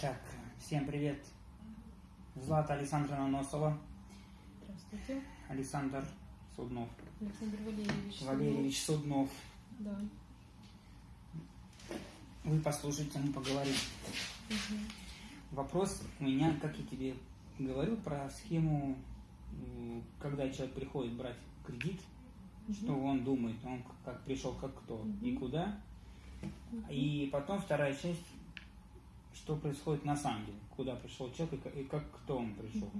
Так, всем привет. Злата Александровна Носова, Здравствуйте. Александр Суднов, Александр Валерьевич. Валерьевич Суднов. Да. Вы послушайте, мы поговорим. Мгм. Вопрос у меня, как я тебе говорил, про схему, когда человек приходит брать кредит, что он думает, он как пришел, как кто и Мгм. куда. И потом вторая часть, что происходит на самом деле, куда пришел человек и как, кто он пришел.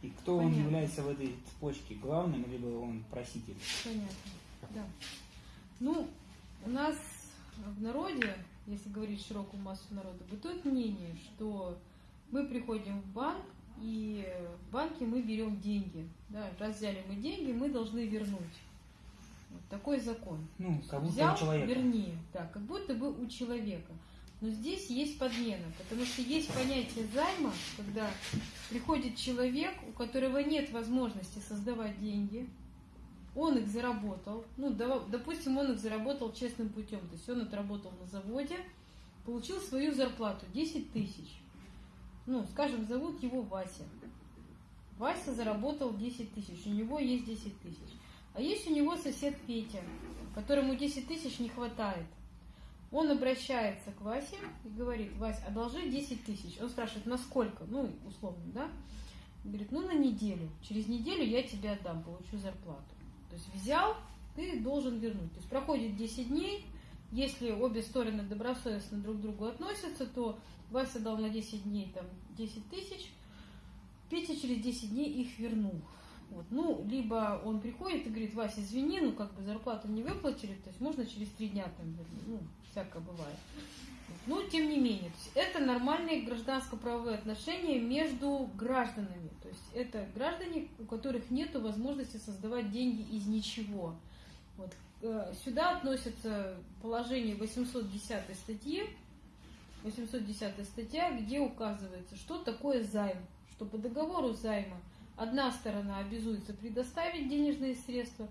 И кто он Понятно. является в этой цепочке, главным, либо он проситель. Понятно. Да. Ну, у нас в народе, если говорить широкую массу народа, бытует мнение, что мы приходим в банк, и в банке мы берем деньги. Да, раз взяли мы деньги, мы должны вернуть. Вот такой закон. Ну, как будто Взял, у человека. верни, да, как будто бы у человека. Но здесь есть подмена, потому что есть понятие займа, когда приходит человек, у которого нет возможности создавать деньги, он их заработал, ну, допустим, он их заработал честным путем, то есть он отработал на заводе, получил свою зарплату 10 тысяч. Ну, скажем, зовут его Вася. Вася заработал 10 тысяч, у него есть 10 тысяч. А есть у него сосед Петя, которому 10 тысяч не хватает. Он обращается к Васе и говорит, Вась, одолжи 10 тысяч. Он спрашивает, на сколько? Ну, условно, да? Говорит, ну, на неделю. Через неделю я тебе отдам, получу зарплату. То есть взял, ты должен вернуть. То есть проходит 10 дней, если обе стороны добросовестно друг к другу относятся, то Вася дал на 10 дней там 10 тысяч, Петя через 10 дней их вернул. Вот. Ну, либо он приходит и говорит, Вася, извини, ну как бы зарплату не выплатили, то есть можно через три дня там. Ну, всякое бывает. Вот. Но тем не менее, то есть это нормальные гражданско-правовые отношения между гражданами. То есть это граждане, у которых нет возможности создавать деньги из ничего. Вот. Э, Сюда относятся положение 810 статьи, 810 статья, где указывается, что такое займ, что по договору займа одна сторона обязуется предоставить денежные средства,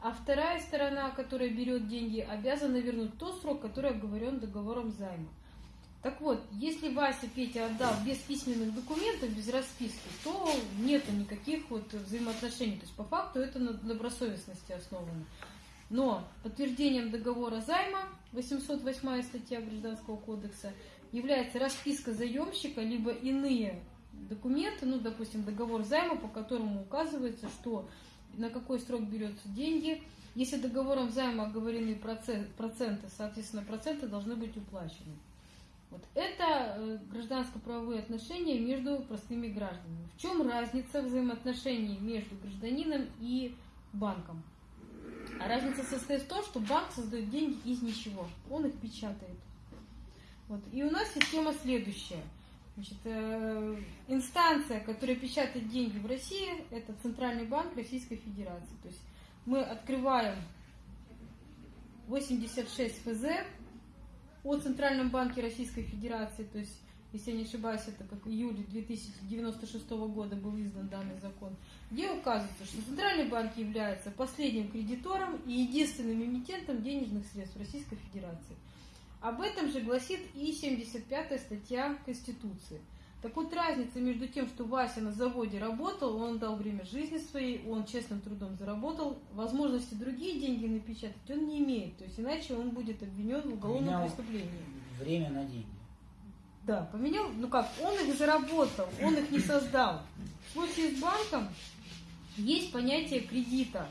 а вторая сторона, которая берет деньги, обязана вернуть тот срок, который оговорен договором займа. Так вот, если Вася Петя отдал без письменных документов, без расписки, то нету никаких вот взаимоотношений. То есть по факту это на добросовестности основано. Но подтверждением договора займа, 808 статья Гражданского кодекса, является расписка заемщика, либо иные документы, ну, допустим, договор займа, по которому указывается, что на какой срок берется деньги. Если договором займа оговорены процент- проценты, соответственно, проценты должны быть уплачены. Вот это э, гражданско-правовые отношения между простыми гражданами. В чем разница взаимоотношений между гражданином и банком? А разница состоит в том, что банк создает деньги из ничего. Он их печатает. Вот. И у нас система следующая. Значит, э, инстанция, которая печатает деньги в России, это Центральный банк Российской Федерации. То есть мы открываем 86 ФЗ о Центральном банке Российской Федерации, то есть, если я не ошибаюсь, это как в июле 2096 года был издан данный закон, где указывается, что Центральный банк является последним кредитором и единственным эмитентом денежных средств Российской Федерации. Об этом же гласит и 75 статья Конституции. Так вот, разница между тем, что Вася на заводе работал, он дал время жизни своей, он честным трудом заработал, возможности другие деньги напечатать он не имеет, то есть иначе он будет обвинен в уголовном Поменял преступлении. Время на деньги. Да, поменял, ну как, он их заработал, он их не создал. В случае с банком есть понятие кредита.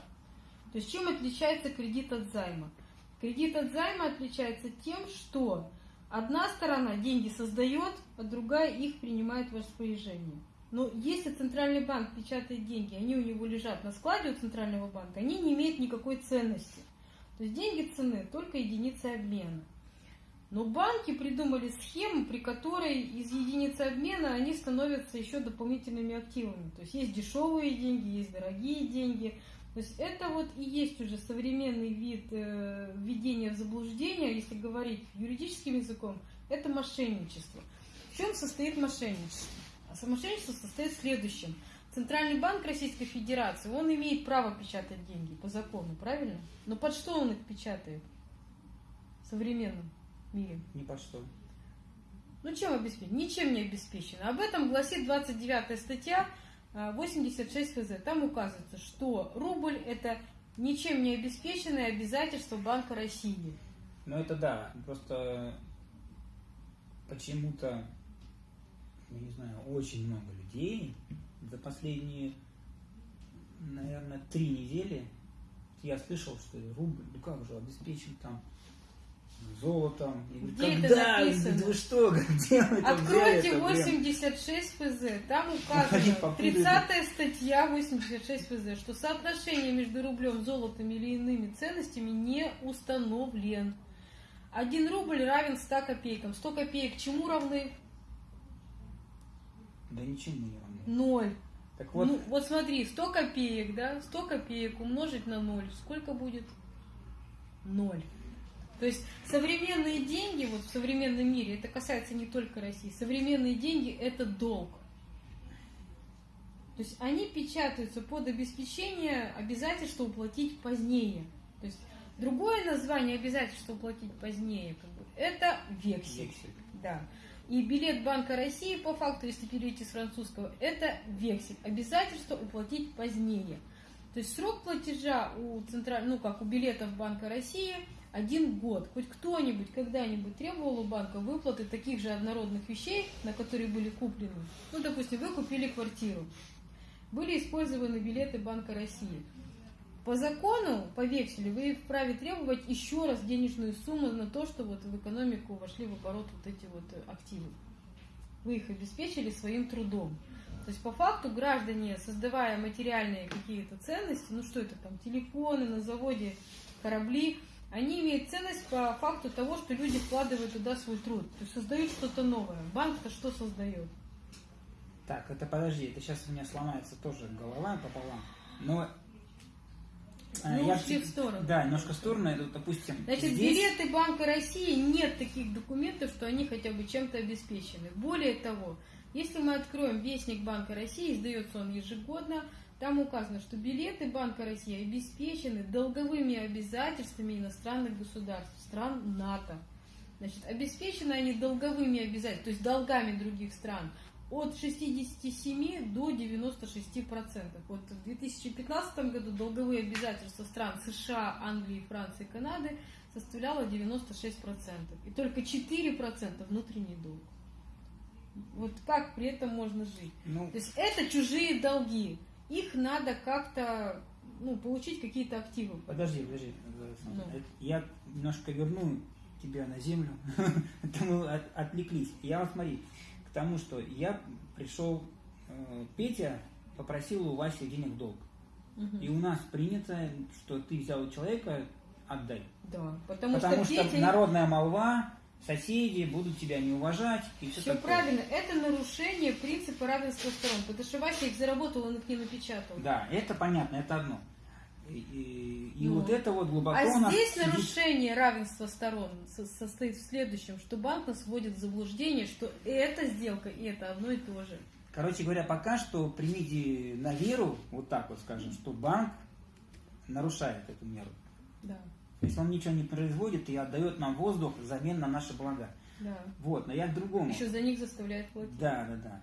То есть чем отличается кредит от займа? Кредит от займа отличается тем, что одна сторона деньги создает, а другая их принимает в распоряжение. Но если центральный банк печатает деньги, они у него лежат на складе у центрального банка, они не имеют никакой ценности. То есть деньги цены только единицы обмена. Но банки придумали схему, при которой из единицы обмена они становятся еще дополнительными активами. То есть есть дешевые деньги, есть дорогие деньги. То есть это вот и есть уже современный вид э, введения в заблуждение, если говорить юридическим языком, это мошенничество. В чем состоит мошенничество? А мошенничество состоит в следующем. Центральный банк Российской Федерации, он имеет право печатать деньги по закону, правильно? Но под что он их печатает? Современным. мире? Ни по что. Ну чем обеспечено? Ничем не обеспечено. Об этом гласит 29 статья 86 ФЗ. Там указывается, что рубль это ничем не обеспеченное обязательство Банка России. Ну это да, просто почему-то, я не знаю, очень много людей за последние, наверное, три недели я слышал, что рубль, ну как же, обеспечен там золотом. Где это когда? написано? Да Вы что, где вы это Откройте взяли-то, блин? 86 ФЗ. Там указано, попутали. 30 статья 86 ФЗ, что соотношение между рублем, золотом или иными ценностями не установлен. Один рубль равен 100 копейкам. 100 копеек чему равны? Да ничему не равно. Ноль. Так вот, Ну, вот смотри, 100 копеек, да, 100 копеек умножить на 0, сколько будет? 0. То есть современные деньги, вот в современном мире, это касается не только России, современные деньги это долг. То есть они печатаются под обеспечение обязательства уплатить позднее. То есть другое название обязательства уплатить позднее, как бы, это вексель. вексель. Да. И билет Банка России, по факту, если перейти с французского, это вексель. Обязательство уплатить позднее. То есть срок платежа у централь... ну как у билетов Банка России один год. Хоть кто-нибудь когда-нибудь требовал у банка выплаты таких же однородных вещей, на которые были куплены. Ну, допустим, вы купили квартиру. Были использованы билеты Банка России. По закону, по векселю, вы вправе требовать еще раз денежную сумму на то, что вот в экономику вошли в оборот вот эти вот э, активы. Вы их обеспечили своим трудом. То есть по факту граждане, создавая материальные какие-то ценности, ну что это там, телефоны на заводе, корабли, они имеют ценность по факту того, что люди вкладывают туда свой труд. То есть создают что-то новое. Банк-то что создает? Так, это подожди, это сейчас у меня сломается тоже голова пополам. Но э, Мы я ушли в- сторону. Да, немножко в сторону, это, допустим, Значит, здесь... билеты Банка России нет таких документов, что они хотя бы чем-то обеспечены. Более того, если мы откроем Вестник Банка России, издается он ежегодно, там указано, что билеты Банка России обеспечены долговыми обязательствами иностранных государств, стран НАТО. Значит, обеспечены они долговыми обязательствами, то есть долгами других стран, от 67 до 96 процентов. Вот в 2015 году долговые обязательства стран США, Англии, Франции, Канады составляло 96 процентов. И только 4 процента внутренний долг. Вот как при этом можно жить? Ну, То есть это чужие долги. Их надо как-то ну, получить какие-то активы. подожди, подожди. Ну. Я немножко верну тебя на землю. Мы от- отвлеклись. Я вот смотри, к тому, что я пришел, э, Петя попросил у Васи денег долг. И у нас принято, что ты взял у человека, отдай. Да, потому, Потому что, что, Петя... народная молва, соседи будут тебя не уважать и все, Все такое. правильно, это нарушение принципа равенства сторон, потому что Вася их заработал, он их не напечатал. Да, это понятно, это одно. И, и- Ну. вот это вот глубоко А нас здесь сидит- нарушение равенства сторон со- состоит в следующем, что банк нас вводит в заблуждение, что эта сделка, и это одно и то же. Короче говоря, пока что примите на веру, вот так вот скажем, что банк нарушает эту меру. Да, То есть он ничего не производит и отдает нам воздух взамен на наши блага. да. Вот, но я к другому. Еще за них заставляет платить. Да, да, да.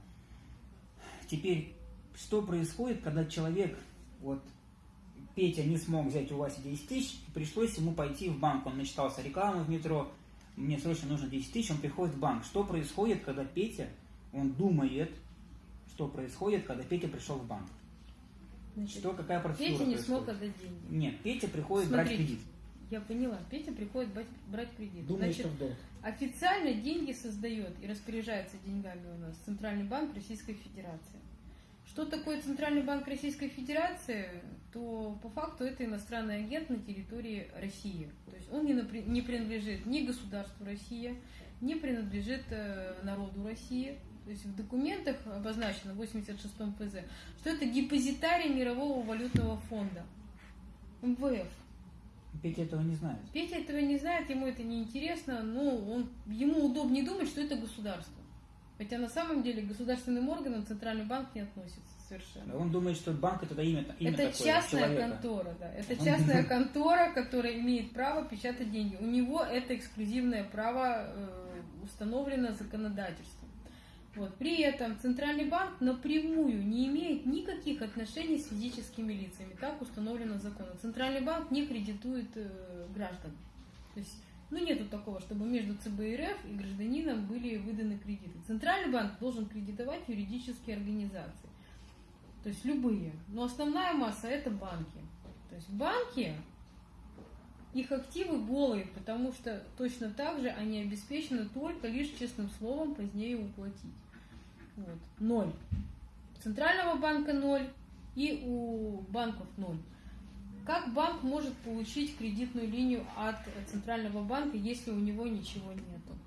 Теперь, что происходит, когда человек, вот Петя не смог взять у Васи 10 тысяч, пришлось ему пойти в банк. Он начитался рекламы в метро, мне срочно нужно 10 тысяч, он приходит в банк. Что происходит, когда Петя, он думает, что происходит, когда Петя пришел в банк? Значит, Что, какая процедура Петя не происходит? смог отдать деньги. Нет, Петя приходит брать Смотрите, кредит. Я поняла, Петя приходит брать, брать кредит. Думает, Значит, что в долг. Официально деньги создает и распоряжается деньгами у нас Центральный банк Российской Федерации. Что такое Центральный банк Российской Федерации, то по факту это иностранный агент на территории России. То есть он не, не принадлежит ни государству Россия, не принадлежит э, народу России. То есть в документах обозначено в 86-м ФЗ, что это депозитарий Мирового валютного фонда. МВФ. Петя этого не знает. Петя этого не знает, ему это не интересно, но он, ему удобнее думать, что это государство. Хотя на самом деле к государственным органам Центральный банк не относится совершенно. Он думает, что банк это имя, имя Это такое, частная человека. контора, да. Это частная контора, которая имеет право печатать деньги. У него это эксклюзивное право э, установлено законодательством. Вот. При этом Центральный банк напрямую не имеет никаких отношений с физическими лицами. Так установлено законом. Центральный банк не кредитует э, граждан. То есть, ну, нету такого, чтобы между ЦБ и РФ и гражданином были выданы кредиты. Центральный банк должен кредитовать юридические организации. То есть любые. Но основная масса это банки. То есть банки, их активы голые, потому что точно так же они обеспечены только лишь честным словом позднее уплатить. Вот. Ноль. Центрального банка ноль и у банков ноль. Как банк может получить кредитную линию от Центрального банка, если у него ничего нету?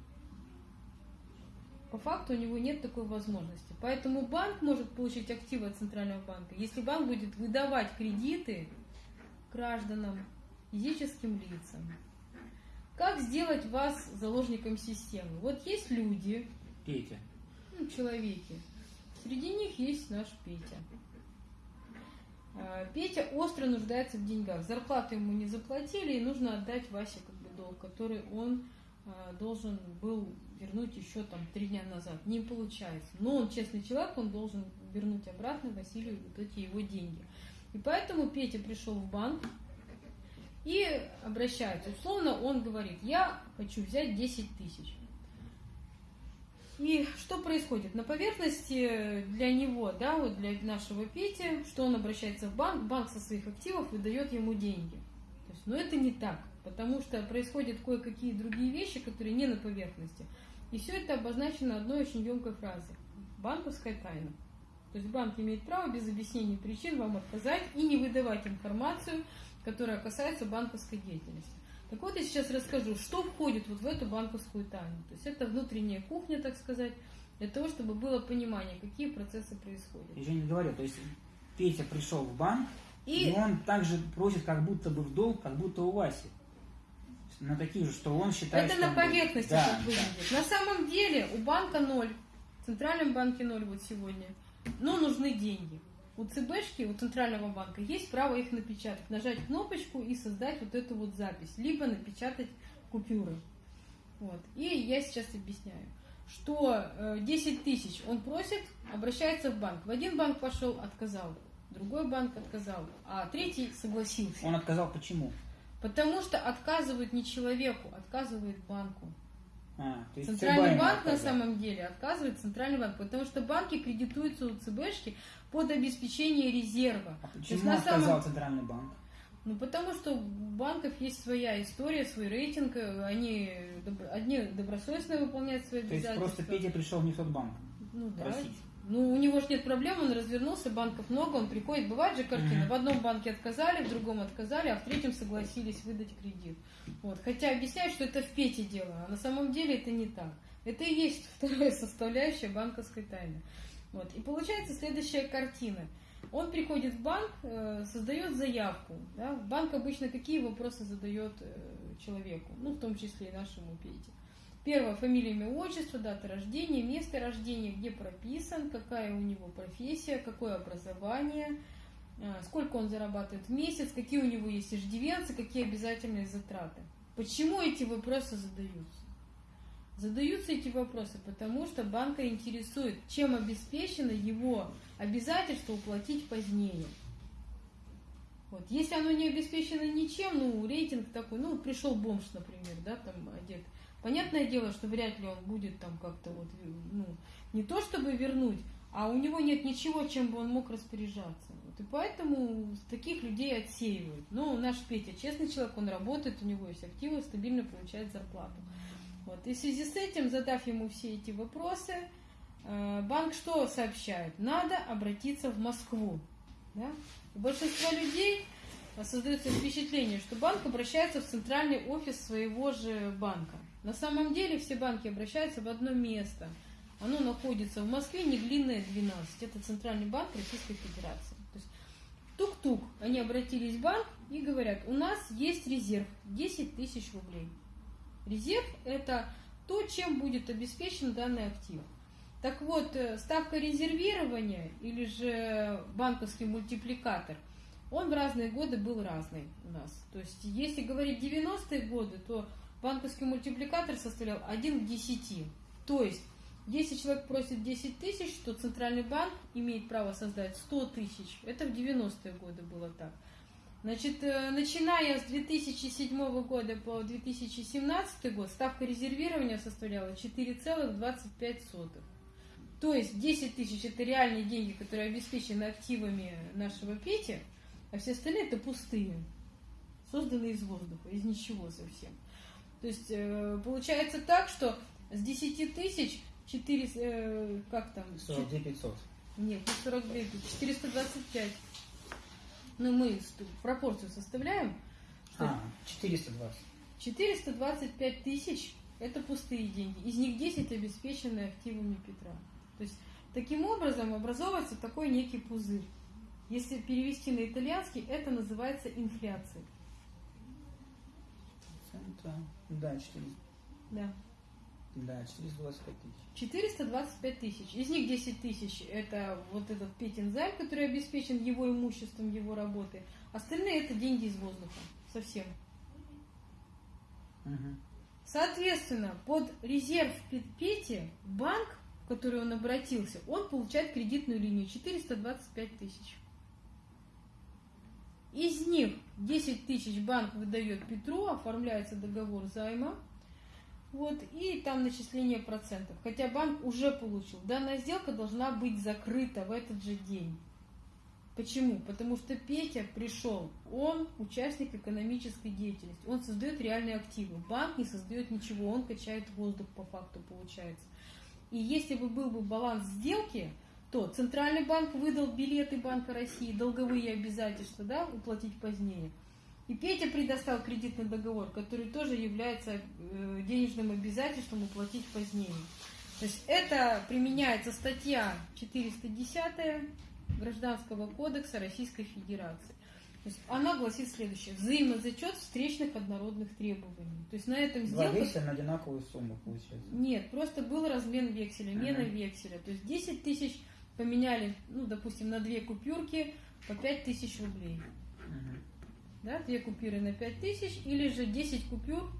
По факту у него нет такой возможности. Поэтому банк может получить активы от Центрального банка, если банк будет выдавать кредиты гражданам, физическим лицам. Как сделать вас заложником системы? Вот есть люди, Петя. Ну, человеки. Среди них есть наш Петя. А, Петя остро нуждается в деньгах. Зарплату ему не заплатили, и нужно отдать Васе как бы долг, который он а, должен был вернуть еще там три дня назад. Не получается. Но он честный человек, он должен вернуть обратно Василию вот эти его деньги. И поэтому Петя пришел в банк и обращается. Условно он говорит, я хочу взять 10 тысяч. И что происходит? На поверхности для него, да, вот для нашего Пети, что он обращается в банк, банк со своих активов выдает ему деньги. То есть, но это не так, потому что происходят кое-какие другие вещи, которые не на поверхности. И все это обозначено одной очень емкой фразой. Банковская тайна. То есть банк имеет право без объяснений причин вам отказать и не выдавать информацию, которая касается банковской деятельности. Так вот, я сейчас расскажу, что входит вот в эту банковскую тайну. То есть это внутренняя кухня, так сказать, для того, чтобы было понимание, какие процессы происходят. Я же не говорю, то есть Петя пришел в банк, И- и, он также просит как будто бы в долг, как будто у Васи. На такие же, что он считает, Это что на поверхности Да, так да. выглядит. На самом деле у банка ноль, в Центральном банке ноль вот сегодня, но нужны деньги. У ЦБшки, у Центрального банка есть право их напечатать, нажать кнопочку и создать вот эту вот запись, либо напечатать купюры. Вот. И я сейчас объясняю, что э, 10 тысяч он просит, обращается в банк. В один банк пошел, отказал, другой банк отказал, а третий согласился. Он отказал почему? Потому что отказывают не человеку, отказывают банку. А, Центральный банк на самом деле отказывает Центральный банк, потому что банки кредитуются у ЦБшки под обеспечение резерва. А То есть почему отказал самом- Центральный банк? Ну, потому что у банков есть своя история, свой рейтинг, э, они доб- одни добросовестно выполняют свои То есть обязательства. просто Петя пришел не в тот банк. Ну да. Ну, у него же нет проблем, он развернулся, банков много, он приходит. Бывает же картина, в одном банке отказали, в другом отказали, а в третьем согласились выдать кредит. Вот. Хотя объясняют, что это в Пете дело, а на самом деле это не так. Это и есть вторая составляющая банковской тайны. Вот. И получается следующая картина. Он приходит в банк, э, создает заявку. Да? Банк обычно какие вопросы задает э, человеку, ну, в том числе и нашему Пете. Первое, фамилия, имя, отчество, дата рождения, место рождения, где прописан, какая у него профессия, какое образование, э, сколько он зарабатывает в месяц, какие у него есть иждивенцы, какие обязательные затраты. Почему эти вопросы задаются? Задаются эти вопросы, потому что банка интересует, чем обеспечено его обязательство уплатить позднее. Вот. Если оно не обеспечено ничем, ну, рейтинг такой, ну, пришел бомж, например, да, там одет. Понятное дело, что вряд ли он будет там как-то вот, ну, не то чтобы вернуть, а у него нет ничего, чем бы он мог распоряжаться. Вот. И поэтому таких людей отсеивают. Ну, наш Петя честный человек, он работает, у него есть активы, стабильно получает зарплату. Вот. И в связи с этим, задав ему все эти вопросы, э, банк что сообщает? Надо обратиться в Москву. Да? У большинства людей э, создается впечатление, что банк обращается в центральный офис своего же банка. На самом деле все банки обращаются в одно место. Оно находится в Москве, Неглинная, 12. Это центральный банк Российской Федерации. То есть тук-тук, они обратились в банк и говорят, у нас есть резерв 10 тысяч рублей. Резерв – это то, чем будет обеспечен данный актив. Так вот, э, ставка резервирования или же банковский мультипликатор, он в разные годы был разный у нас. То есть, если говорить 90-е годы, то банковский мультипликатор составлял 1 к 10. То есть, если человек просит 10 тысяч, то Центральный банк имеет право создать 100 тысяч. Это в 90-е годы было так. Значит, э, начиная с 2007 года по 2017 год ставка резервирования составляла 4,25. То есть 10 тысяч это реальные деньги, которые обеспечены активами нашего Пети, а все остальные это пустые, созданные из воздуха, из ничего совсем. То есть э, получается так, что с 10 тысяч 4, э, как там? 42 500. Нет, не 42, 425. Ну, мы пропорцию составляем. А, 420. 425 тысяч – это пустые деньги. Из них 10 обеспечены активами Петра. То есть, таким образом образовывается такой некий пузырь. Если перевести на итальянский, это называется инфляцией. Да, 400. Да. Да, 425 тысяч. 425 тысяч. Из них 10 тысяч – это вот этот Петин займ, который обеспечен его имуществом, его работой. Остальные – это деньги из воздуха. Совсем. Угу. Соответственно, под резерв Пети банк, в который он обратился, он получает кредитную линию 425 тысяч. Из них 10 тысяч банк выдает Петру, оформляется договор займа, вот, и там начисление процентов. Хотя банк уже получил. Данная сделка должна быть закрыта в этот же день. Почему? Потому что Петя пришел, он участник экономической деятельности, он создает реальные активы. Банк не создает ничего, он качает воздух по факту получается. И если бы был бы баланс сделки, то Центральный банк выдал билеты Банка России, долговые обязательства, да, уплатить позднее – и Петя предоставил кредитный договор, который тоже является э, денежным обязательством уплатить позднее. То есть это применяется статья 410 Гражданского кодекса Российской Федерации. То есть она гласит следующее. Взаимозачет встречных однородных требований. То есть на этом Два сделка... векселя на одинаковую сумму получается. Нет, просто был размен векселя, мена Ага. векселя. То есть 10 тысяч поменяли, ну, допустим, на две купюрки по 5 тысяч рублей Мгм. Да, две купюры на 5 тысяч, или же 10 купюр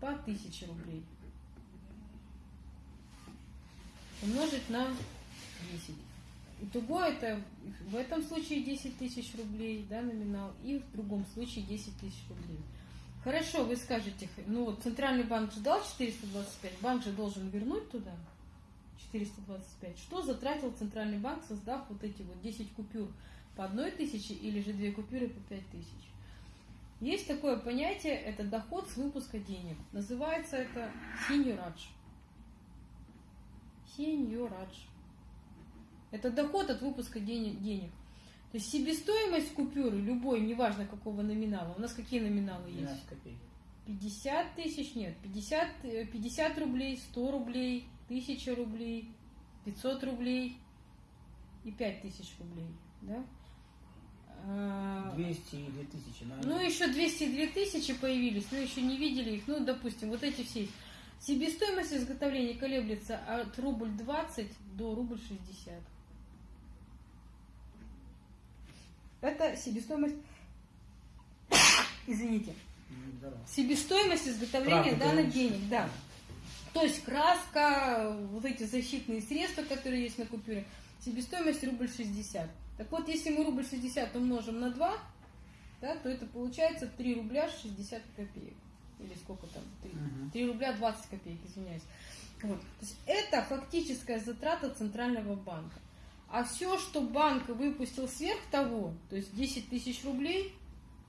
по 1000 рублей. Умножить на 10. Итого это в этом случае 10 тысяч рублей, да, номинал, и в другом случае 10 тысяч рублей. Хорошо, вы скажете, ну вот Центральный банк ждал 425, банк же должен вернуть туда 425. Что затратил Центральный банк, создав вот эти вот 10 купюр по одной тысяче или же две купюры по пять тысяч? Есть такое понятие, это доход с выпуска денег. Называется это синьорадж. Синьорадж. Это доход от выпуска денег. То есть себестоимость купюры, любой, неважно какого номинала, у нас какие номиналы есть? 12 копеек. 50 тысяч, нет, 50, э, 50 рублей, 100 рублей, 1000 рублей, 500 рублей и 5000 рублей, да? А, 200 и 2000. наверное. Ну, еще 202 тысячи появились, но еще не видели их. Ну, допустим, вот эти все. есть. Себестоимость изготовления колеблется от рубль 20 до рубль 60. Это себестоимость... Извините. Здорово. Себестоимость изготовления Правда, данных да. денег, да. То есть краска, вот эти защитные средства, которые есть на купюре, себестоимость рубль 60. Так вот, если мы рубль 60 умножим на 2, да, то это получается 3 рубля 60 копеек. Или сколько там? 3, Мгм. 3 рубля 20 копеек, извиняюсь. Вот. То есть это фактическая затрата Центрального банка. А все, что банк выпустил сверх того, то есть 10 тысяч рублей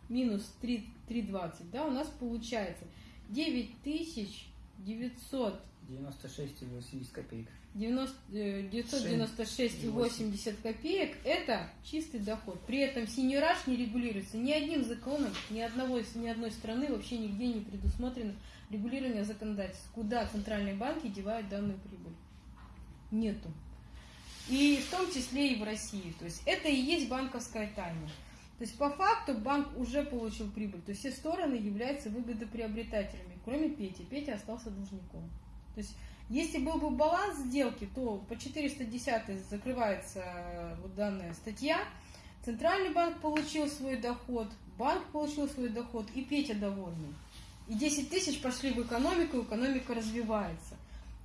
минус 3, 3,20, да, у нас получается 9 тысяч 900 96,80 копеек. 90, э, 996,80 копеек – это чистый доход. При этом синьораж не регулируется ни одним законом, ни, одного, ни одной страны вообще нигде не предусмотрено регулирование законодательства. Куда центральные банки девают данную прибыль? Нету. И в том числе и в России. То есть это и есть банковская тайна. То есть по факту банк уже получил прибыль. То есть все стороны являются выгодоприобретателями, кроме Пети. Петя остался должником. То есть Если был бы баланс сделки, то по 410 закрывается э, вот данная статья. Центральный банк получил свой доход, банк получил свой доход, и Петя довольный. И 10 тысяч пошли в экономику, экономика развивается.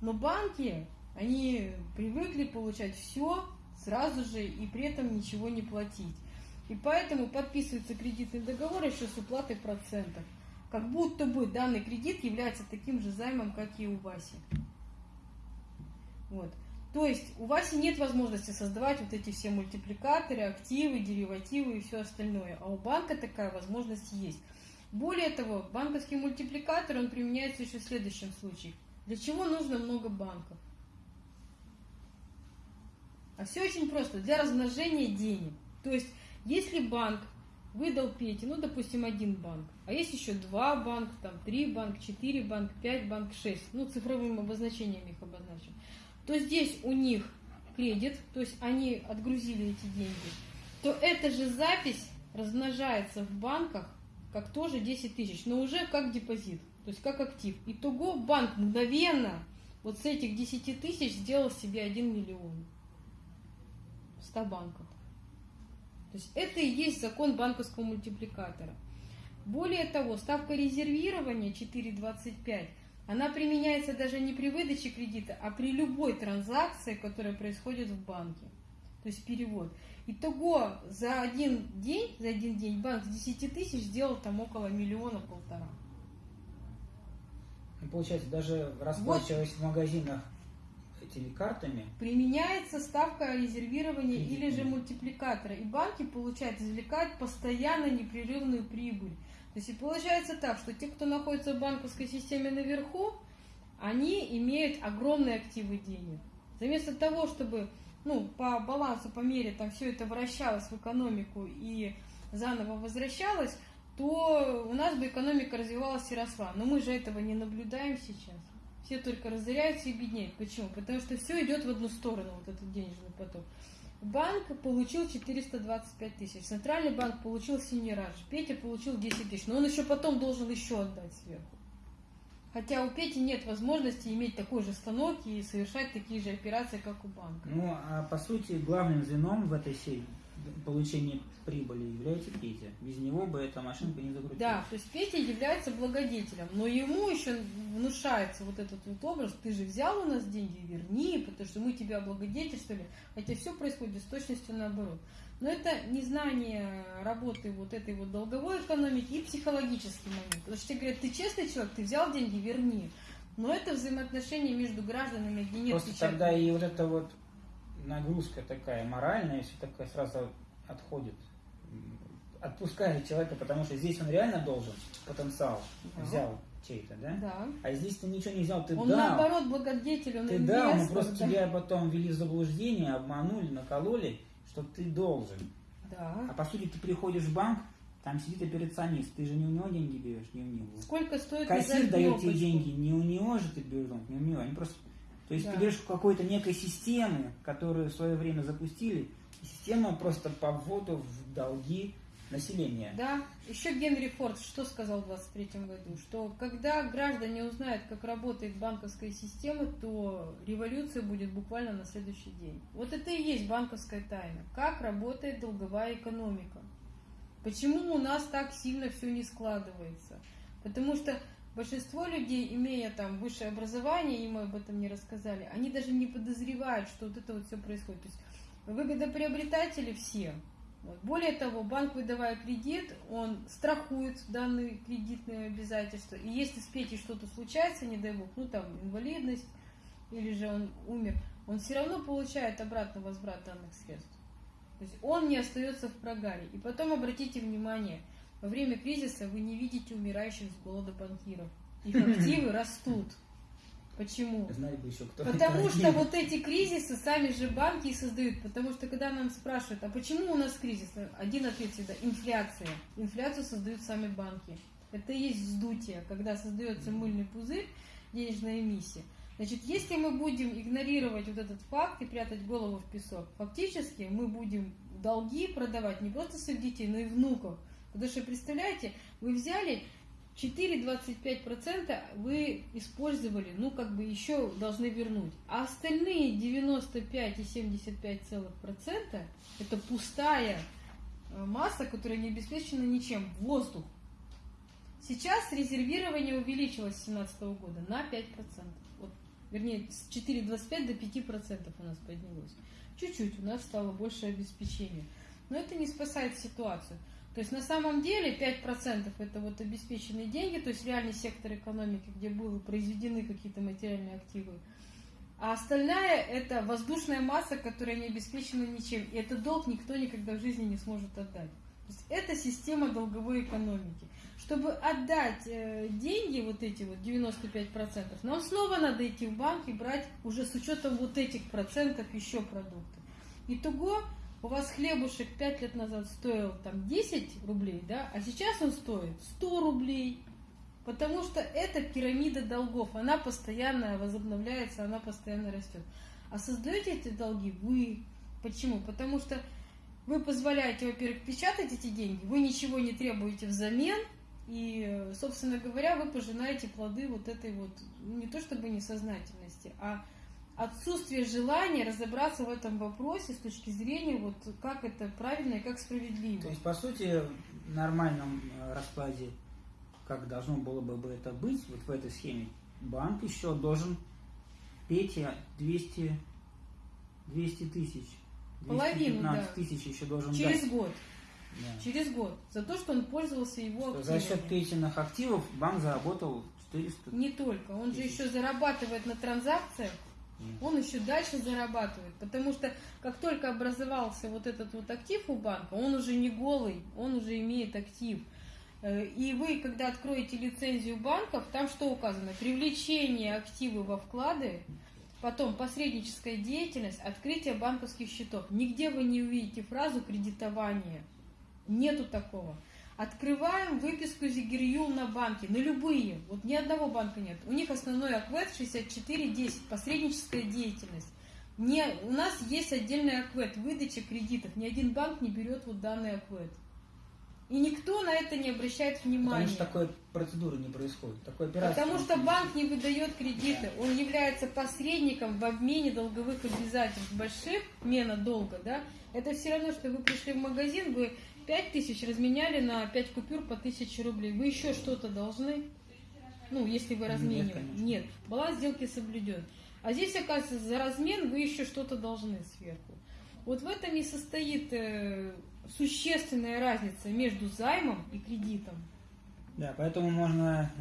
Но банки, они привыкли получать все сразу же и при этом ничего не платить. И поэтому подписывается кредитный договор еще с уплатой процентов. Как будто бы данный кредит является таким же займом, как и у Васи. Вот. То есть у Васи нет возможности создавать вот эти все мультипликаторы, активы, деривативы и все остальное. А у банка такая возможность есть. Более того, банковский мультипликатор, он применяется еще в следующем случае. Для чего нужно много банков? А все очень просто. Для размножения денег. То есть, если банк выдал Пете, ну, допустим, один банк, а есть еще два банка, там, три банка, четыре банка, пять банк, шесть, ну, цифровым обозначением их обозначим, то здесь у них кредит, то есть они отгрузили эти деньги, то эта же запись размножается в банках как тоже 10 тысяч, но уже как депозит, то есть как актив. Итого банк мгновенно вот с этих 10 тысяч сделал себе 1 миллион в 100 банках. То есть это и есть закон банковского мультипликатора. Более того, ставка резервирования 4,25, она применяется даже не при выдаче кредита, а при любой транзакции, которая происходит в банке. То есть перевод. Итого за один день, за один день банк с 10 тысяч сделал там около миллиона-полтора. Ну, получается, даже расплачиваясь в магазинах этими картами, Применяется ставка резервирования или же мультипликатора. И банки, получают, извлекают постоянно непрерывную прибыль. То есть и получается так, что те, кто находится в банковской системе наверху, они имеют огромные активы денег. Вместо того, чтобы ну, по балансу, по мере там все это вращалось в экономику и заново возвращалось, то у нас бы экономика развивалась и росла. Но мы же этого не наблюдаем сейчас. Все только разоряются и беднеют. Почему? Потому что все идет в одну сторону, вот этот денежный поток. Банк получил 425 тысяч, Центральный банк получил Синерадж, Петя получил 10 тысяч, но он еще потом должен еще отдать сверху. Хотя у Пети нет возможности иметь такой же станок и совершать такие же операции, как у банка. ну, а по сути, главным звеном в этой сети получения прибыли является Петя. Без него бы эта машинка не закрутилась. Да, то есть Петя является благодетелем, но ему еще внушается вот этот вот образ, ты же взял у нас деньги, верни, потому что мы тебя облагодетельствовали, хотя все происходит с точностью наоборот. Но это незнание работы вот этой вот долговой экономики и психологический момент. Потому что тебе говорят, ты честный человек, ты взял деньги, верни. Но это взаимоотношения между гражданами, где нет Просто печати. тогда и вот эта вот нагрузка такая моральная, все такое сразу отходит. Отпускает человека, потому что здесь он реально должен потенциал Да. взял чей-то, да? Да. А здесь ты ничего не взял, ты он дал. наоборот благодетель, он Ты дал, мы инвестор, просто да. тебя потом ввели в заблуждение, обманули, накололи, что ты должен. А Да. по сути ты приходишь в банк, там сидит операционист, ты же не у него деньги берешь, не у него. Сколько стоит Кассир дает тебе деньги, не у него же ты берешь, не у него, они просто... То есть Да. берешь какой-то некой системы, которую в свое время запустили, система просто по вводу в долги населения. Да, еще Генри Форд что сказал в 23 году, что когда граждане узнают, как работает банковская система, то революция будет буквально на следующий день. Вот это и есть банковская тайна. Как работает долговая экономика. Почему у нас так сильно все не складывается? Потому что большинство людей, имея там высшее образование, им об этом не рассказали, они даже не подозревают, что вот это вот все происходит. То есть выгодоприобретатели все. Вот. Более того, банк, выдавая кредит, он страхует данные кредитные обязательства. И если с Петей что-то случается, не дай бог, ну там инвалидность, или же он умер, он все равно получает обратно возврат данных средств. То есть он не остается в прогаре. И потом обратите внимание, во время кризиса вы не видите умирающих с голода банкиров. Их активы растут. Почему? Знать бы еще кто Потому что один. вот эти кризисы сами же банки и создают. Потому что когда нам спрашивают, а почему у нас кризис? Один ответ всегда – инфляция. Инфляцию создают сами банки. Это и есть вздутие, когда создается мыльный пузырь, денежная эмиссия. Значит, если мы будем игнорировать вот этот факт и прятать голову в песок, фактически мы будем долги продавать не просто своих детей, но и внуков. Потому что, представляете, вы взяли 4,25% вы использовали, ну, как бы еще должны вернуть. А остальные 95,75% это пустая э, масса, которая не обеспечена ничем, воздух. Сейчас резервирование увеличилось с 2017 года на 5%. Вот, вернее, с 4,25 до 5% у нас поднялось. Чуть-чуть у нас стало больше обеспечения. Но это не спасает ситуацию. То есть на самом деле 5% это вот обеспеченные деньги, то есть реальный сектор экономики, где были произведены какие-то материальные активы. А остальная это воздушная масса, которая не обеспечена ничем. И этот долг никто никогда в жизни не сможет отдать. То есть это система долговой экономики. Чтобы отдать э, деньги, вот эти вот 95%, нам снова надо идти в банк и брать уже с учетом вот этих процентов еще продукты. Итого у вас хлебушек 5 лет назад стоил там 10 рублей, да, а сейчас он стоит 100 рублей. Потому что это пирамида долгов, она постоянно возобновляется, она постоянно растет. А создаете эти долги вы. Почему? Потому что вы позволяете, во-первых, печатать эти деньги, вы ничего не требуете взамен, и, собственно говоря, вы пожинаете плоды вот этой вот, ну, не то чтобы несознательности, а отсутствие желания разобраться в этом вопросе с точки зрения, вот как это правильно и как справедливо. То есть, по сути, в нормальном э, раскладе, как должно было бы это быть, вот в этой схеме, банк еще должен Пете 200, 200 тысяч. Половину, да. тысяч еще должен Через дать. год. Да. Через год. За то, что он пользовался его Что За счет активами. Петиных активов банк заработал 400 Не только. Он же Тысяч. еще зарабатывает на транзакциях, он еще дальше зарабатывает. Потому что как только образовался вот этот вот актив у банка, он уже не голый, он уже имеет актив. Э, И вы, когда откроете лицензию банков, там что указано? Привлечение активы во вклады, потом посредническая деятельность, открытие банковских счетов. Нигде вы не увидите фразу кредитование. Нету такого. Открываем выписку Зигирью на банке, на любые. Вот ни одного банка нет. У них основной аквет 6410, посредническая деятельность. Не, у нас есть отдельный аквет, выдача кредитов. Ни один банк не берет вот данный аквет. И никто на это не обращает внимания. Потому что такой процедуры не происходит. Такой операции Потому что банк не выдает кредиты, он является посредником в обмене долговых обязательств больших, мена долга, да. Это все равно, что вы пришли в магазин, вы 5 тысяч разменяли на 5 купюр по 1000 рублей. Вы еще что-то должны? Ну, если вы размениваете. конечно. Нет, баланс сделки соблюден. А здесь, оказывается, за размен вы еще что-то должны сверху. Вот в этом и состоит э, существенная разница между займом и кредитом. Да, поэтому можно,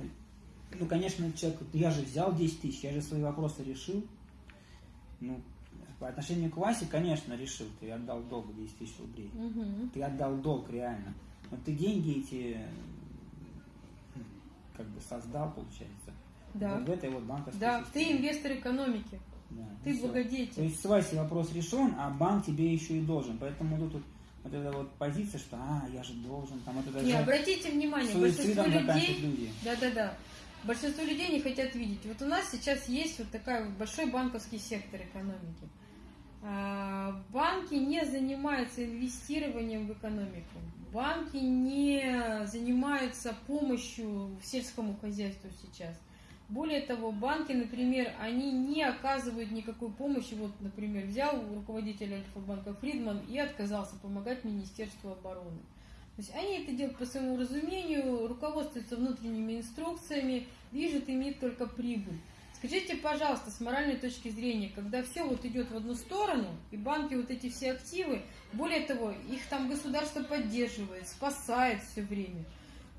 ну, конечно, человек, я же взял 10 тысяч, я же свои вопросы решил. Ну, по отношению к Васе, конечно, решил, ты отдал долг 10 тысяч рублей. Мгм. Ты отдал долг реально. Но ты деньги эти как бы создал, получается. Да. Вот в этой вот банковской Да, ты системе. инвестор экономики, Да, ты всё. То благодетель. есть с Васей вопрос решен, а банк тебе еще и должен. Поэтому тут вот, вот эта вот позиция, что а, я же должен, там вот это Не, же обратите внимание, большинство людей, люди. да-да-да, большинство людей не хотят видеть. Вот у нас сейчас есть вот такой вот большой банковский сектор экономики. А, Банки не занимаются инвестированием в экономику. Банки не занимаются помощью сельскому хозяйству сейчас. Более того, банки, например, они не оказывают никакой помощи. Вот, например, взял руководитель Альфа-банка Фридман и отказался помогать Министерству обороны. То есть они это делают по своему разумению, руководствуются внутренними инструкциями, движет ими только прибыль. Скажите, пожалуйста, с моральной точки зрения, когда все вот идет в одну сторону, и банки вот эти все активы, более того, их там государство поддерживает, спасает все время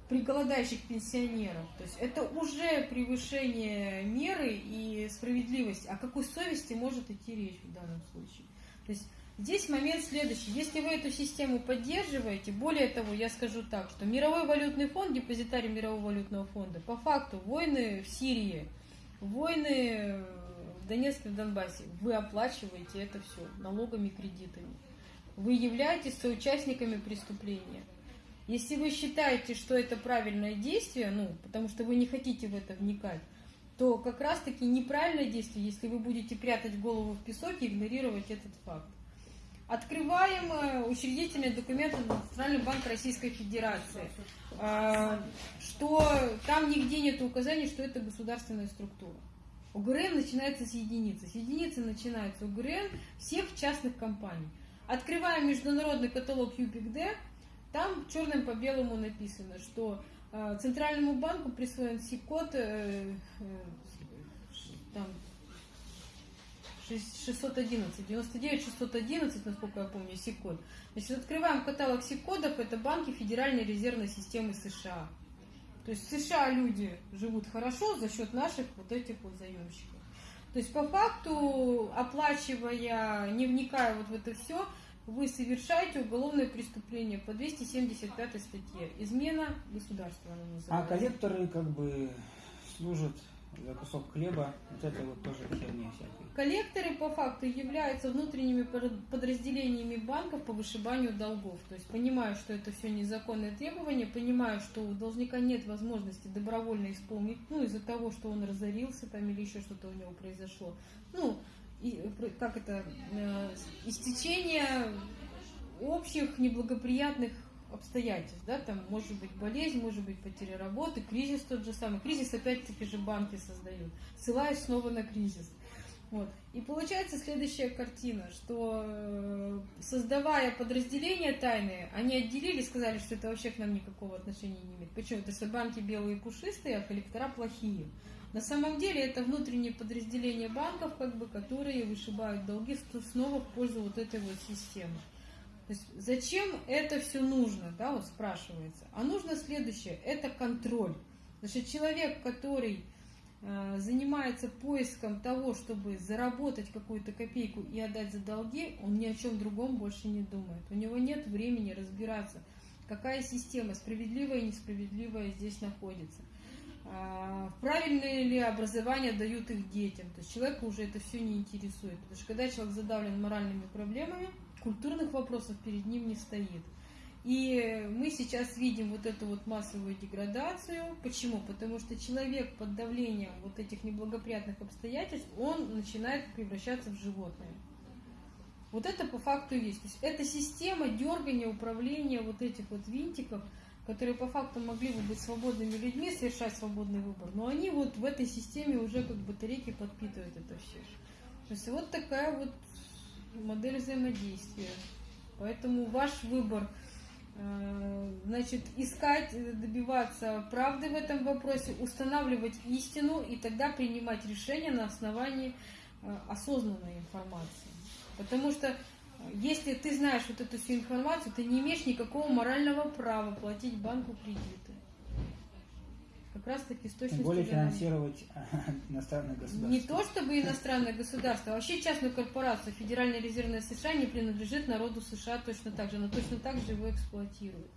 при голодающих пенсионеров. То есть это уже превышение меры и справедливости. О какой совести может идти речь в данном случае? То есть здесь момент следующий. Если вы эту систему поддерживаете, более того, я скажу так, что Мировой валютный фонд, депозитарий Мирового валютного фонда, по факту войны в Сирии, войны в Донецке, в Донбассе, вы оплачиваете это все налогами, кредитами. Вы являетесь соучастниками преступления. Если вы считаете, что это правильное действие, ну, потому что вы не хотите в это вникать, то как раз-таки неправильное действие, если вы будете прятать голову в песок и игнорировать этот факт. Открываем э, учредительные документы на Национальный банк Российской Федерации. А, что там нигде нет указаний, что это государственная структура. УГРН начинается с единицы. С единицы начинается УГРН всех частных компаний. Открываем международный каталог UPICD, там черным по белому написано, что э, Центральному банку присвоен СИК-код э, э, там, 611, 99 611, насколько я помню, СИК-код. Значит, открываем каталог СИК-кодов, это банки Федеральной резервной системы США. То есть в США люди живут хорошо за счет наших вот этих вот заемщиков. То есть по факту, оплачивая, не вникая вот в это все, вы совершаете уголовное преступление по 275 статье. Измена государства А коллекторы как бы служат кусок хлеба, вот это вот тоже херня всякая. Коллекторы по факту являются внутренними подразделениями банков по вышибанию долгов. То есть понимаю, что это все незаконные требования, понимаю, что у должника нет возможности добровольно исполнить, ну, из-за того, что он разорился там или еще что-то у него произошло. Ну, и, э, как это, э, истечение общих неблагоприятных обстоятельств, да, там может быть болезнь, может быть потеря работы, кризис тот же самый. Кризис опять-таки же банки создают, ссылаясь снова на кризис. Вот. И получается следующая картина, что э, создавая подразделения тайные, они отделили, сказали, что это вообще к нам никакого отношения не имеет. Почему? Это что банки белые и пушистые, а коллектора плохие. На самом деле это внутренние подразделения банков, как бы, которые вышибают долги снова в пользу вот этой вот системы. То есть зачем это все нужно, да, вот спрашивается. А нужно следующее, это контроль. Значит, человек, который э, занимается поиском того, чтобы заработать какую-то копейку и отдать за долги, он ни о чем другом больше не думает. У него нет времени разбираться, какая система, справедливая и несправедливая здесь находится. А, Правильное ли образование дают их детям. То есть человека уже это все не интересует. Потому что когда человек задавлен моральными проблемами, культурных вопросов перед ним не стоит. И мы сейчас видим вот эту вот массовую деградацию. Почему? Потому что человек под давлением вот этих неблагоприятных обстоятельств, он начинает превращаться в животное. Вот это по факту есть. То есть это система дергания, управления вот этих вот винтиков, которые по факту могли бы быть свободными людьми, совершать свободный выбор, но они вот в этой системе уже как батарейки подпитывают это все. То есть вот такая вот модель взаимодействия. Поэтому ваш выбор, э, значит, искать, э, добиваться правды в этом вопросе, устанавливать истину и тогда принимать решения на основании э, осознанной информации. Потому что если ты знаешь вот эту всю информацию, ты не имеешь никакого морального права платить банку кредиты. Как раз таки с Тем точностью более до- финансировать иностранное государство. не то чтобы иностранное государство, а вообще частную корпорацию. Федеральная резервная США не принадлежит народу США точно так же. Она точно так же его эксплуатирует.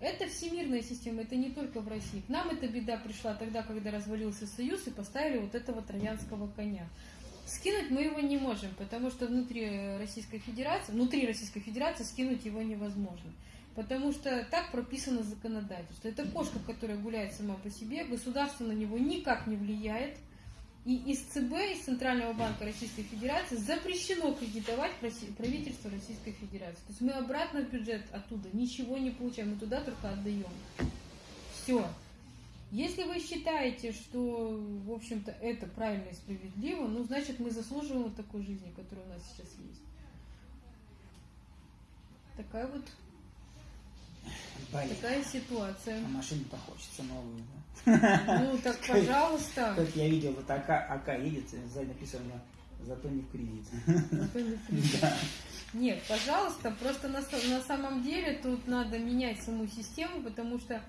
Это всемирная система, это не только в России. К нам эта беда пришла тогда, когда развалился Союз и поставили вот этого троянского коня. Скинуть мы его не можем, потому что внутри Российской Федерации, внутри Российской Федерации скинуть его невозможно. Потому что так прописано законодательство. Это кошка, которая гуляет сама по себе, государство на него никак не влияет. И из ЦБ, из Центрального банка Российской Федерации запрещено кредитовать правительство Российской Федерации. То есть мы обратно в бюджет оттуда ничего не получаем, мы туда только отдаем. Все. Если вы считаете, что, в общем-то, это правильно и справедливо, ну, значит, мы заслуживаем вот такой жизни, которая у нас сейчас есть. Такая вот, Блин, такая ситуация. а машину-то хочется новую, да? Ну, так, пожалуйста. Как я видел, вот АК, АК едет, сзади написано, зато не в кредит. Зато не придет. Нет, пожалуйста, просто на, на самом деле тут надо менять саму систему, потому что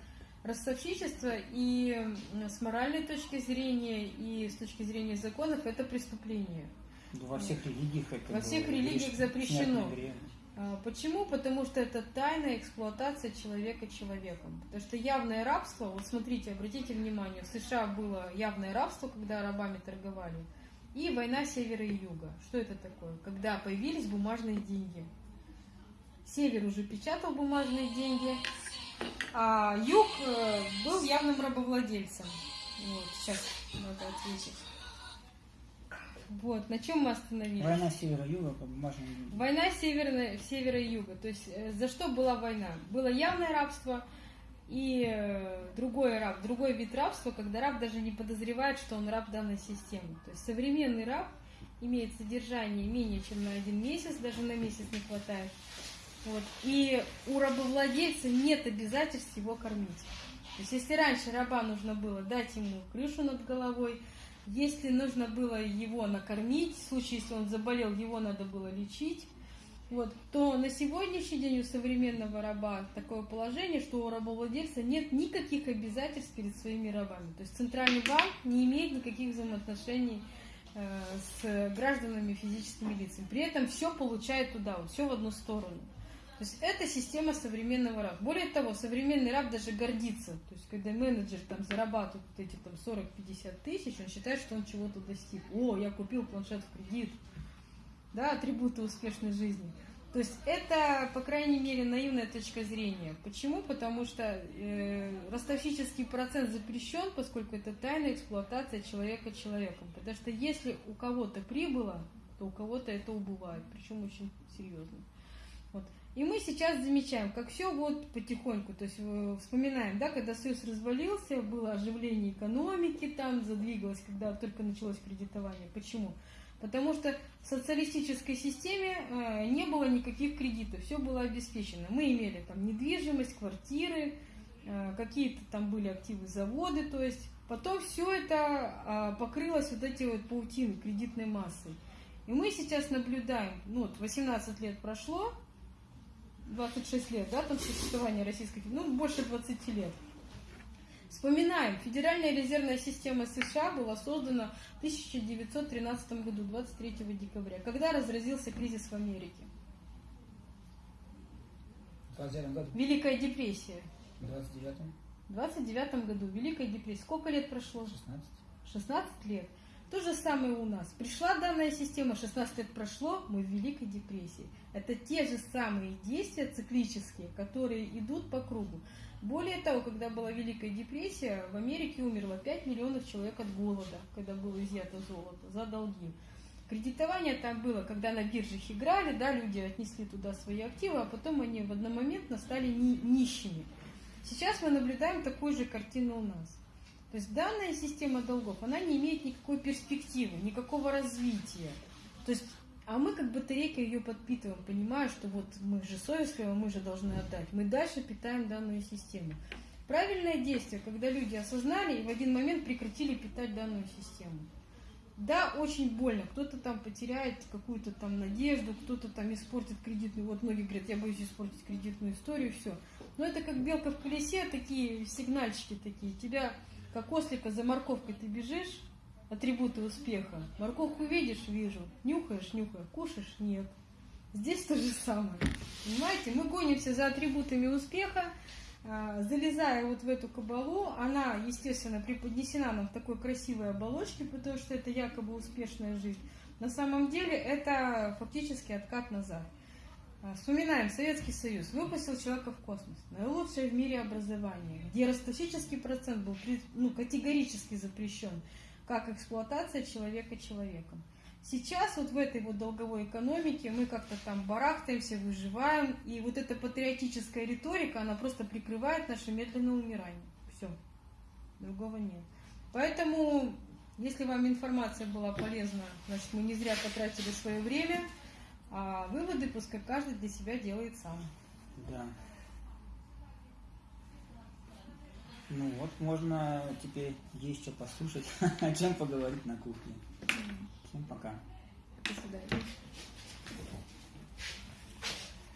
ростовщичество и с моральной точки зрения, и с точки зрения законов это преступление. Ну, Во всех религиях это Во всех религиях запрещено. А, Почему? Потому что это тайная эксплуатация человека человеком. Потому что явное рабство, вот смотрите, обратите внимание, в США было явное рабство, когда рабами торговали, и война севера и юга. Что это такое? Когда появились бумажные деньги. Север уже печатал бумажные деньги, а юг э, был явным рабовладельцем. Вот, сейчас надо ответить. Вот, на чем мы остановились? Война севера-юга по деньгу. Война северная, севера и юга. То есть э, за что была война? Было явное рабство И э, другой раб, другой вид рабства, когда раб даже не подозревает, что он раб данной системы. То есть современный раб имеет содержание менее чем на один месяц, даже на месяц не хватает. Вот. И у рабовладельца нет обязательств его кормить. То есть если раньше раба нужно было дать ему крышу над головой, если нужно было его накормить, в случае, если он заболел, его надо было лечить, вот, то на сегодняшний день у современного раба такое положение, что у рабовладельца нет никаких обязательств перед своими рабами. То есть центральный банк не имеет никаких взаимоотношений э, с гражданами физическими лицами. При этом все получает туда, вот, все в одну сторону. То есть это система современного раба. Более того, современный раб даже гордится. То есть когда менеджер там зарабатывает вот эти там 40-50 тысяч, он считает, что он чего-то достиг. О, я купил планшет в кредит да, атрибуты успешной жизни. То есть это, по крайней мере, наивная точка зрения. Почему? Потому что э, ростовщический процент запрещен, поскольку это тайная эксплуатация человека человеком. Потому что если у кого-то прибыло, то у кого-то это убывает, причем очень серьезно. Вот. И мы сейчас замечаем, как все вот потихоньку, то есть э, вспоминаем, да, когда Союз развалился, было оживление экономики, там задвигалось, когда только началось кредитование. Почему? Потому что в социалистической системе э, не было никаких кредитов, все было обеспечено. Мы имели там недвижимость, квартиры, э, какие-то там были активы заводы, то есть потом все это э, покрылось вот эти вот паутины кредитной массой. И мы сейчас наблюдаем, ну вот 18 лет прошло, 26 лет, да, там существования российской, ну больше 20 лет. Вспоминаем, Федеральная резервная система США была создана в 1913 году, 23 декабря, когда разразился кризис в Америке. В 29 году. Великая депрессия. В 29 В 29 году, Великая депрессия. Сколько лет прошло? 16 16 лет. То же самое у нас. Пришла данная система, 16 лет прошло, мы в Великой депрессии. Это те же самые действия циклические, которые идут по кругу. Более того, когда была Великая депрессия, в Америке умерло 5 миллионов человек от голода, когда было изъято золото, за долги. Кредитование там было, когда на биржах играли, да, люди отнесли туда свои активы, а потом они в одномоментно стали ни нищими. Сейчас мы наблюдаем такую же картину у нас. То есть данная система долгов, она не имеет никакой перспективы, никакого развития. То есть а мы как батарейка ее подпитываем, понимая, что вот мы же совестливы, мы же должны отдать. Мы дальше питаем данную систему. Правильное действие, когда люди осознали и в один момент прекратили питать данную систему. Да, очень больно. Кто-то там потеряет какую-то там надежду, кто-то там испортит кредитную. Вот многие говорят, я боюсь испортить кредитную историю, все. Но это как белка в колесе, такие сигнальчики такие. Тебя, как ослика, за морковкой ты бежишь, атрибуты успеха. Морковку видишь, вижу. Нюхаешь, нюхаешь. Кушаешь, нет. Здесь то же самое. Понимаете, мы гонимся за атрибутами успеха, а, залезая вот в эту кабалу, она, естественно, преподнесена нам в такой красивой оболочке, потому что это якобы успешная жизнь. На самом деле это фактически откат назад. А, вспоминаем, Советский Союз выпустил человека в космос. Наилучшее в мире образование, где ростовщический процент был ну, категорически запрещен как эксплуатация человека человеком. Сейчас вот в этой вот долговой экономике мы как-то там барахтаемся, выживаем, и вот эта патриотическая риторика, она просто прикрывает наше медленное умирание. Все. Другого нет. Поэтому, если вам информация была полезна, значит, мы не зря потратили свое время, а выводы пускай каждый для себя делает сам. Да. Ну вот, можно теперь есть что послушать, о чем поговорить на кухне. Всем пока. До свидания.